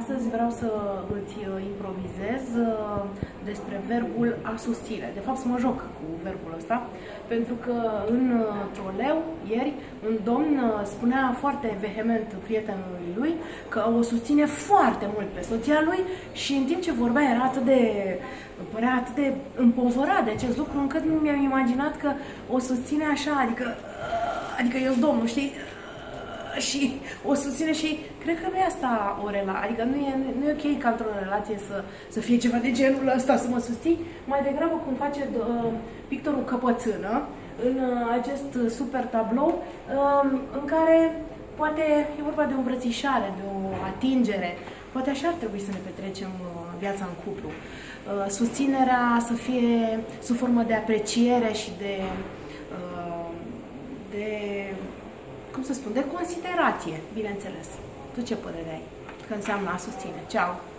Astăzi vreau să îți uh, improvizez uh, despre verbul a susține. De fapt, să mă joc cu verbul ăsta, pentru că în uh, troleu, ieri, un domn spunea foarte vehement prietenului lui că o susține foarte mult pe soția lui și în timp ce vorbea era atât de părea atât de împozorat de acest lucru încât nu mi-am imaginat că o susține așa, adică adică eu domnul, știi? Și o susține și cred că nu e asta o relație, adică nu e, nu e ok ca într-o relație să, să fie ceva de genul ăsta, să mă susții, mai degrabă cum face uh, pictorul Căpățână în uh, acest super tablou uh, în care poate e vorba de o îmbrățișare, de o atingere, poate așa ar trebui să ne petrecem uh, viața în cuplu. Uh, susținerea să fie sub formă de apreciere și de, uh, de cum să spun, de considerație, bineînțeles. Tu ce părere ai că înseamnă a susține? Ceau!